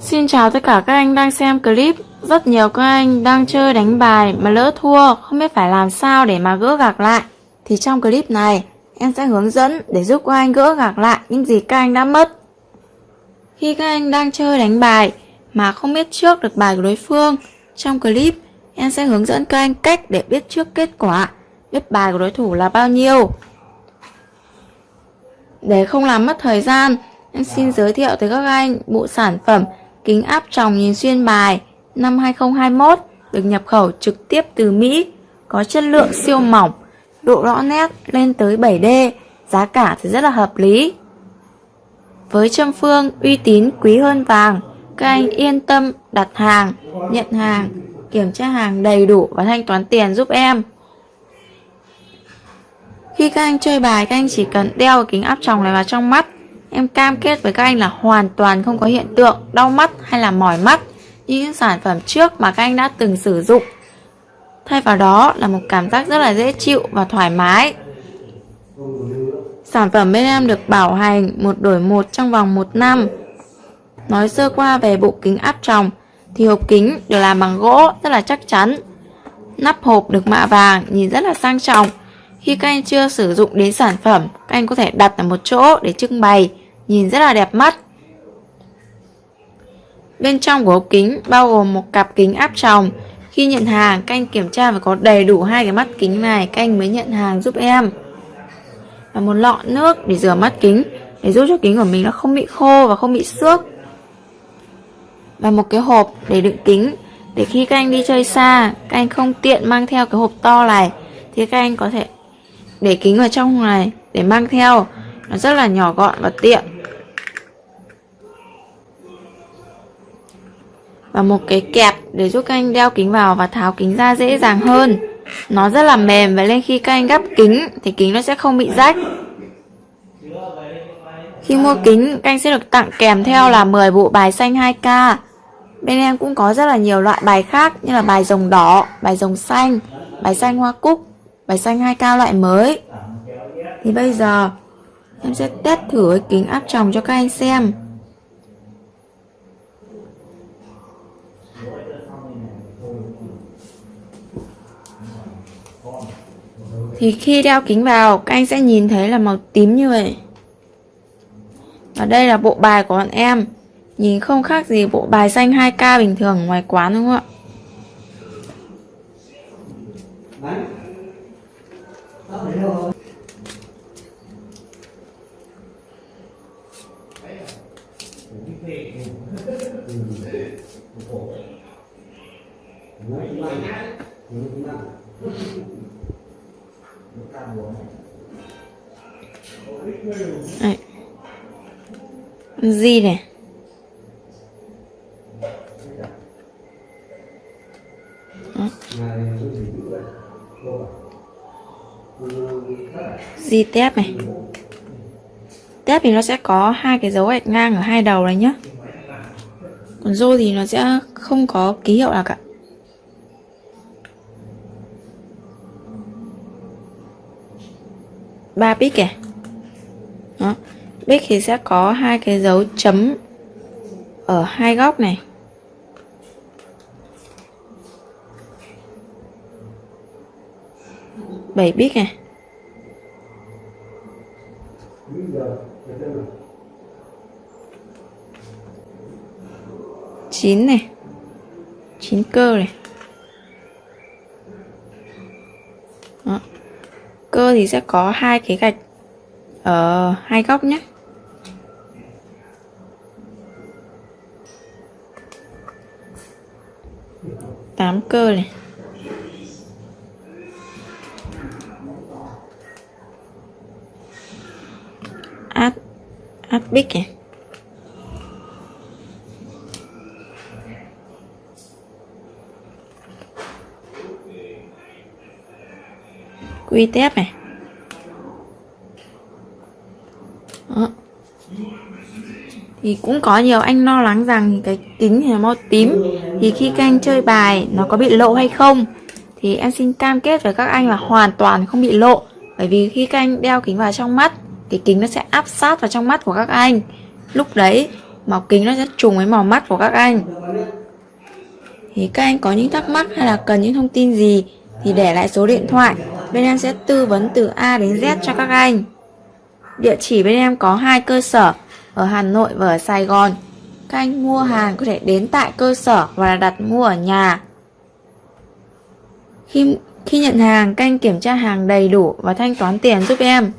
Xin chào tất cả các anh đang xem clip. Rất nhiều các anh đang chơi đánh bài mà lỡ thua, Không biết phải làm sao để mà gỡ gạc lại. Thì trong clip này, em sẽ hướng dẫn để giúp các anh gỡ gạc lại những gì các anh đã mất. Khi các anh đang chơi đánh bài mà không biết trước được bài của đối phương, Trong clip, em sẽ hướng dẫn các anh cách để biết trước kết quả, Biết bài của đối thủ là bao nhiêu. Để không làm mất thời gian Em xin giới thiệu tới các anh bộ sản phẩm kính áp tròng nhìn xuyên bài năm 2021 được nhập khẩu trực tiếp từ Mỹ, có chất lượng siêu mỏng, độ rõ nét lên tới 7D, giá cả thì rất là hợp lý. Với châm phương uy tín quý hơn vàng, các anh yên tâm đặt hàng, nhận hàng, kiểm tra hàng đầy đủ và thanh toán tiền giúp em. Khi các anh chơi bài, các anh chỉ cần đeo kính áp tròng này vào trong mắt Em cam kết với các anh là hoàn toàn không có hiện tượng đau mắt hay là mỏi mắt như những sản phẩm trước mà các anh đã từng sử dụng. Thay vào đó là một cảm giác rất là dễ chịu và thoải mái. Sản phẩm bên em được bảo hành một đổi một trong vòng một năm. Nói sơ qua về bộ kính áp tròng thì hộp kính được làm bằng gỗ rất là chắc chắn. Nắp hộp được mạ vàng nhìn rất là sang trọng. Khi các anh chưa sử dụng đến sản phẩm, các anh có thể đặt ở một chỗ để trưng bày nhìn rất là đẹp mắt. Bên trong của ống kính bao gồm một cặp kính áp tròng. Khi nhận hàng, các anh kiểm tra phải có đầy đủ hai cái mắt kính này, các anh mới nhận hàng giúp em. Và một lọ nước để rửa mắt kính, để giúp cho kính của mình nó không bị khô và không bị xước. Và một cái hộp để đựng kính, để khi các anh đi chơi xa, các anh không tiện mang theo cái hộp to này, thì các anh có thể để kính vào trong này để mang theo. Nó rất là nhỏ gọn và tiện. Và một cái kẹp để giúp các anh đeo kính vào và tháo kính ra dễ dàng hơn. Nó rất là mềm và lên khi các anh gắp kính thì kính nó sẽ không bị rách. Khi mua kính, các anh sẽ được tặng kèm theo là 10 bộ bài xanh 2K bên em cũng có rất là nhiều loại bài khác như là bài rồng đỏ, bài rồng xanh, bài xanh hoa cúc, bài xanh 2K loại mới. Thì bây giờ, em sẽ test thử cái kính áp tròng cho các anh xem. Thì khi đeo kính vào, các anh sẽ nhìn thấy là màu tím như vậy. Và đây là bộ bài của bọn em. Nhìn không khác gì bộ bài xanh 2K bình thường ngoài quán, đúng không ạ? Đấy. gì này? Di tép này? Tép thì nó sẽ có hai cái dấu gạch ngang ở hai đầu này nhá. Còn rô thì nó sẽ không có ký hiệu nào cả. Ba bit kìa. Đó. Bit thì sẽ có hai cái dấu chấm ở hai góc này. Bảy bit này chín này. Chín cơ này. Cơ thì sẽ có hai cái gạch ở hai góc nhé. Tám cơ này. Át át bích này. Quy tép này. Đó. thì cũng có nhiều anh lo lắng rằng cái kính thì màu tím. Thì khi các anh chơi bài, nó có bị lộ hay không? Thì em xin cam kết với các anh là hoàn toàn không bị lộ. Bởi vì khi các anh đeo kính vào trong mắt thì kính nó sẽ áp sát vào trong mắt của các anh. Lúc đấy, Màu kính nó sẽ trùng với màu mắt của các anh. Thì các anh có những thắc mắc hay là cần những thông tin gì Thì để lại số điện thoại. Bên em sẽ tư vấn từ A đến Z cho các anh. Địa chỉ bên em có hai cơ sở Ở Hà Nội và ở Sài Gòn. Các anh mua hàng có thể đến tại cơ sở Và đặt mua ở nhà. Khi, khi nhận hàng, các anh kiểm tra hàng đầy đủ và thanh toán tiền giúp em.